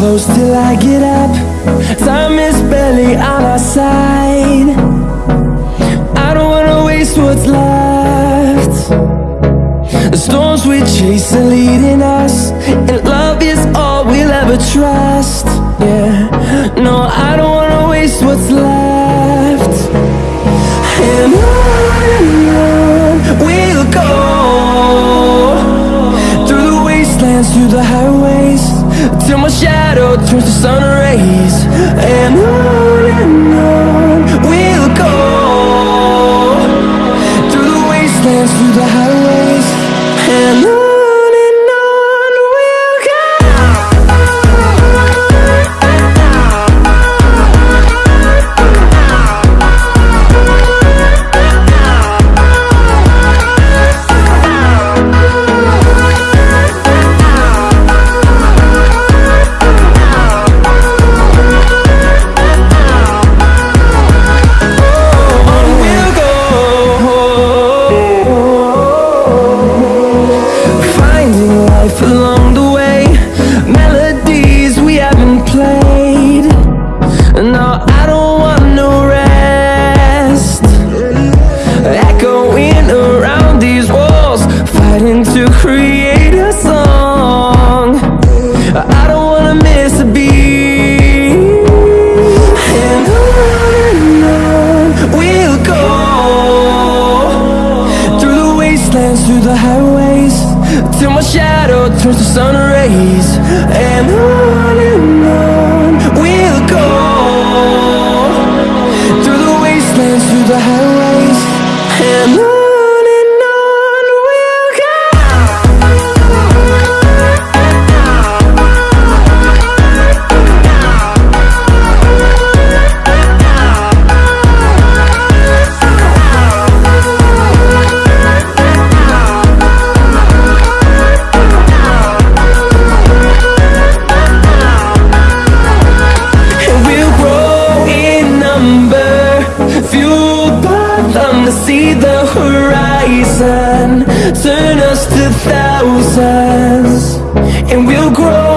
I get up. Time is barely on our side. I don't wanna waste what's left. The storms we chase are leading us And love is all we'll ever trust. Yeah, no, I don't wanna waste what's left. And on and on we'll go Through the wastelands, through the highways Till my shadow turns to sun rays wastelands, through the highways Till my shadow turns to sun rays And on and on see the horizon. Turn us to thousands And we'll grow